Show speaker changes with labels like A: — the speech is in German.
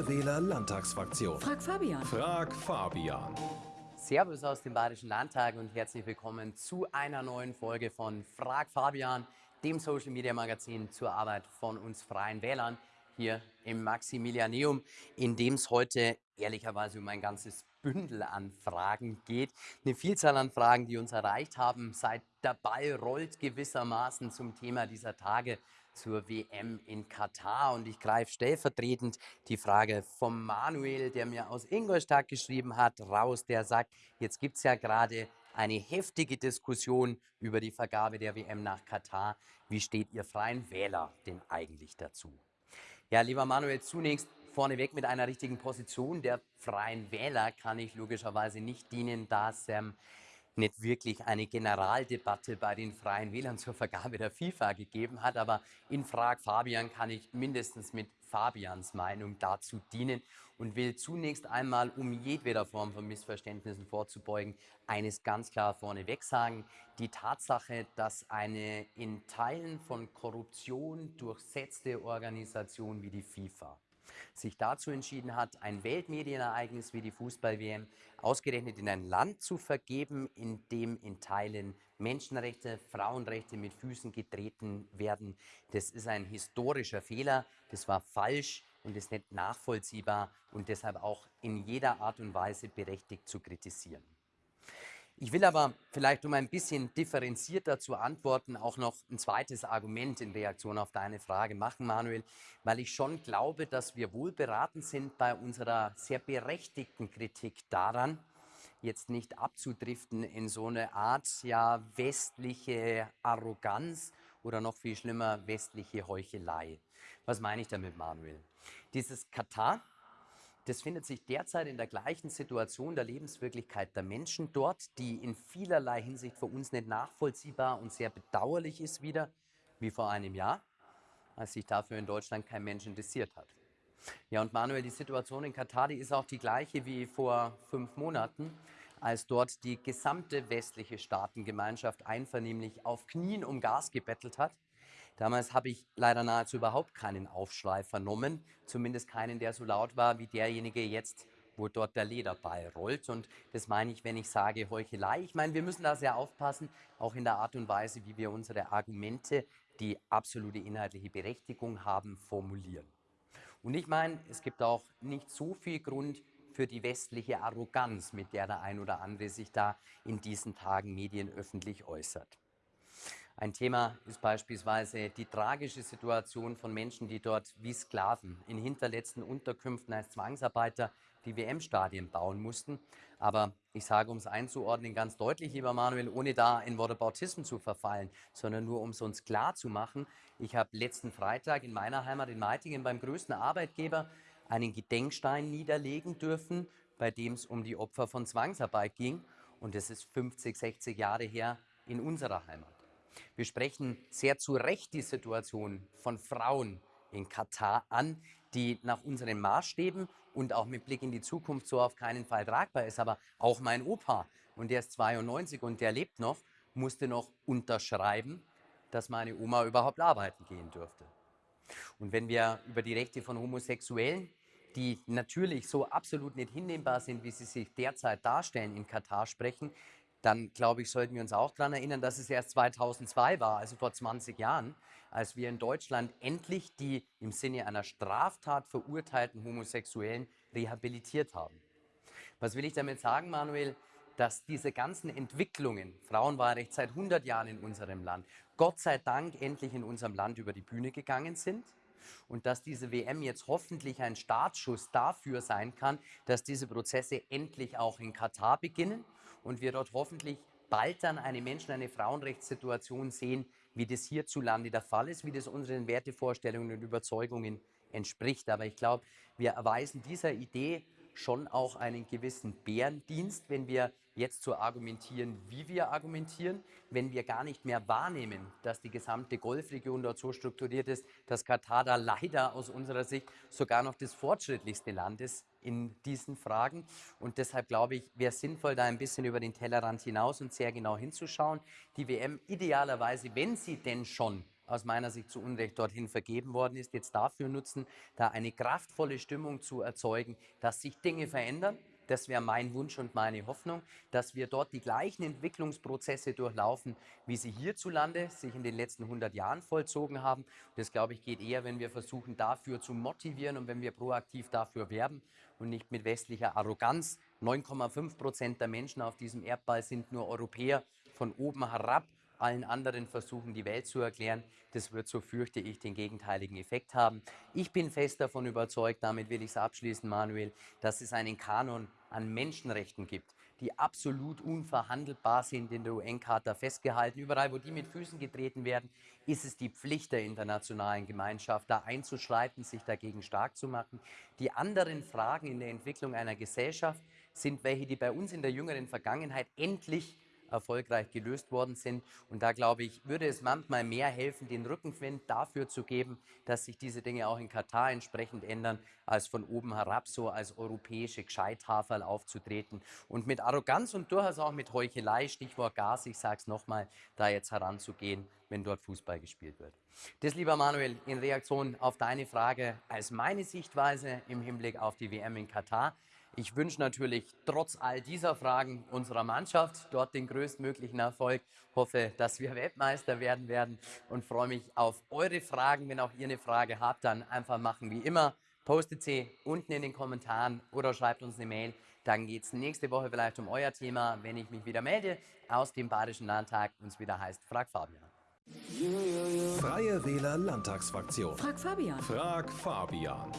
A: Freie Wähler Landtagsfraktion.
B: Frag Fabian.
A: Frag Fabian.
C: Servus aus dem Bayerischen Landtag und herzlich willkommen zu einer neuen Folge von Frag Fabian, dem Social Media Magazin zur Arbeit von uns Freien Wählern hier im Maximilianeum, in dem es heute ehrlicherweise um ein ganzes Bündel an Fragen geht. Eine Vielzahl an Fragen, die uns erreicht haben, seit Ball rollt gewissermaßen zum Thema dieser Tage zur WM in Katar. Und ich greife stellvertretend die Frage vom Manuel, der mir aus Ingolstadt geschrieben hat, raus, der sagt, jetzt gibt es ja gerade eine heftige Diskussion über die Vergabe der WM nach Katar. Wie steht ihr Freien Wähler denn eigentlich dazu? Ja, lieber Manuel, zunächst vorneweg mit einer richtigen Position der Freien Wähler kann ich logischerweise nicht dienen, da es ähm, nicht wirklich eine Generaldebatte bei den Freien Wählern zur Vergabe der FIFA gegeben hat. Aber in Frag Fabian kann ich mindestens mit Fabians Meinung dazu dienen und will zunächst einmal, um jedweder Form von Missverständnissen vorzubeugen, eines ganz klar vorneweg sagen. Die Tatsache, dass eine in Teilen von Korruption durchsetzte Organisation wie die FIFA sich dazu entschieden hat, ein Weltmedienereignis wie die Fußball-WM ausgerechnet in ein Land zu vergeben, in dem in Teilen Menschenrechte, Frauenrechte mit Füßen getreten werden. Das ist ein historischer Fehler, das war falsch und ist nicht nachvollziehbar und deshalb auch in jeder Art und Weise berechtigt zu kritisieren. Ich will aber vielleicht, um ein bisschen differenzierter zu antworten, auch noch ein zweites Argument in Reaktion auf deine Frage machen, Manuel, weil ich schon glaube, dass wir wohl beraten sind bei unserer sehr berechtigten Kritik daran, jetzt nicht abzudriften in so eine Art ja westliche Arroganz oder noch viel schlimmer westliche Heuchelei. Was meine ich damit, Manuel? Dieses Katar das findet sich derzeit in der gleichen Situation der Lebenswirklichkeit der Menschen dort, die in vielerlei Hinsicht für uns nicht nachvollziehbar und sehr bedauerlich ist wieder, wie vor einem Jahr, als sich dafür in Deutschland kein Mensch interessiert hat. Ja, und Manuel, die Situation in Katar, die ist auch die gleiche wie vor fünf Monaten, als dort die gesamte westliche Staatengemeinschaft einvernehmlich auf Knien um Gas gebettelt hat Damals habe ich leider nahezu überhaupt keinen Aufschrei vernommen, zumindest keinen, der so laut war wie derjenige jetzt, wo dort der Lederball rollt. Und das meine ich, wenn ich sage Heuchelei. Ich meine, wir müssen da sehr aufpassen, auch in der Art und Weise, wie wir unsere Argumente, die absolute inhaltliche Berechtigung haben, formulieren. Und ich meine, es gibt auch nicht so viel Grund für die westliche Arroganz, mit der der ein oder andere sich da in diesen Tagen medienöffentlich äußert. Ein Thema ist beispielsweise die tragische Situation von Menschen, die dort wie Sklaven in hinterletzten Unterkünften als Zwangsarbeiter die WM-Stadien bauen mussten. Aber ich sage, um es einzuordnen, ganz deutlich, lieber Manuel, ohne da in Wortebautismus zu verfallen, sondern nur um es uns klar zu machen. Ich habe letzten Freitag in meiner Heimat in Meitingen beim größten Arbeitgeber einen Gedenkstein niederlegen dürfen, bei dem es um die Opfer von Zwangsarbeit ging. Und das ist 50, 60 Jahre her in unserer Heimat. Wir sprechen sehr zu Recht die Situation von Frauen in Katar an, die nach unseren Maßstäben und auch mit Blick in die Zukunft so auf keinen Fall tragbar ist. Aber auch mein Opa, und der ist 92 und der lebt noch, musste noch unterschreiben, dass meine Oma überhaupt arbeiten gehen dürfte. Und wenn wir über die Rechte von Homosexuellen, die natürlich so absolut nicht hinnehmbar sind, wie sie sich derzeit darstellen, in Katar sprechen, dann glaube ich, sollten wir uns auch daran erinnern, dass es erst 2002 war, also vor 20 Jahren, als wir in Deutschland endlich die im Sinne einer Straftat verurteilten Homosexuellen rehabilitiert haben. Was will ich damit sagen, Manuel? Dass diese ganzen Entwicklungen, Frauenwahlrecht seit 100 Jahren in unserem Land, Gott sei Dank endlich in unserem Land über die Bühne gegangen sind und dass diese WM jetzt hoffentlich ein Startschuss dafür sein kann, dass diese Prozesse endlich auch in Katar beginnen und wir dort hoffentlich bald dann eine Menschen-, eine Frauenrechtssituation sehen, wie das hierzulande der Fall ist, wie das unseren Wertevorstellungen und Überzeugungen entspricht. Aber ich glaube, wir erweisen dieser Idee schon auch einen gewissen Bärendienst, wenn wir jetzt so argumentieren, wie wir argumentieren, wenn wir gar nicht mehr wahrnehmen, dass die gesamte Golfregion dort so strukturiert ist, dass Katar da leider aus unserer Sicht sogar noch das fortschrittlichste Land ist in diesen Fragen. Und deshalb glaube ich, wäre sinnvoll, da ein bisschen über den Tellerrand hinaus und sehr genau hinzuschauen. Die WM idealerweise, wenn sie denn schon aus meiner Sicht zu Unrecht dorthin vergeben worden ist, jetzt dafür nutzen, da eine kraftvolle Stimmung zu erzeugen, dass sich Dinge verändern. Das wäre mein Wunsch und meine Hoffnung, dass wir dort die gleichen Entwicklungsprozesse durchlaufen, wie sie hierzulande sich in den letzten 100 Jahren vollzogen haben. Das, glaube ich, geht eher, wenn wir versuchen, dafür zu motivieren und wenn wir proaktiv dafür werben und nicht mit westlicher Arroganz. 9,5 Prozent der Menschen auf diesem Erdball sind nur Europäer von oben herab allen anderen versuchen, die Welt zu erklären. Das wird, so fürchte ich, den gegenteiligen Effekt haben. Ich bin fest davon überzeugt, damit will ich es abschließen, Manuel, dass es einen Kanon an Menschenrechten gibt, die absolut unverhandelbar sind in der UN-Charta festgehalten. Überall, wo die mit Füßen getreten werden, ist es die Pflicht der internationalen Gemeinschaft, da einzuschreiten, sich dagegen stark zu machen. Die anderen Fragen in der Entwicklung einer Gesellschaft sind welche, die bei uns in der jüngeren Vergangenheit endlich erfolgreich gelöst worden sind. Und da glaube ich, würde es manchmal mehr helfen, den Rückenwind dafür zu geben, dass sich diese Dinge auch in Katar entsprechend ändern, als von oben herab so als europäische Gescheithaferl aufzutreten und mit Arroganz und durchaus auch mit Heuchelei, Stichwort Gas, ich sage es nochmal, da jetzt heranzugehen, wenn dort Fußball gespielt wird. Das, lieber Manuel, in Reaktion auf deine Frage als meine Sichtweise im Hinblick auf die WM in Katar. Ich wünsche natürlich trotz all dieser Fragen unserer Mannschaft dort den größtmöglichen Erfolg. Hoffe, dass wir Weltmeister werden werden und freue mich auf eure Fragen. Wenn auch ihr eine Frage habt, dann einfach machen wie immer. Postet sie unten in den Kommentaren oder schreibt uns eine Mail. Dann geht es nächste Woche vielleicht um euer Thema, wenn ich mich wieder melde aus dem Badischen Landtag und es wieder heißt Frag Fabian.
A: Freie Wähler Landtagsfraktion.
B: Frag Fabian.
A: Frag Fabian.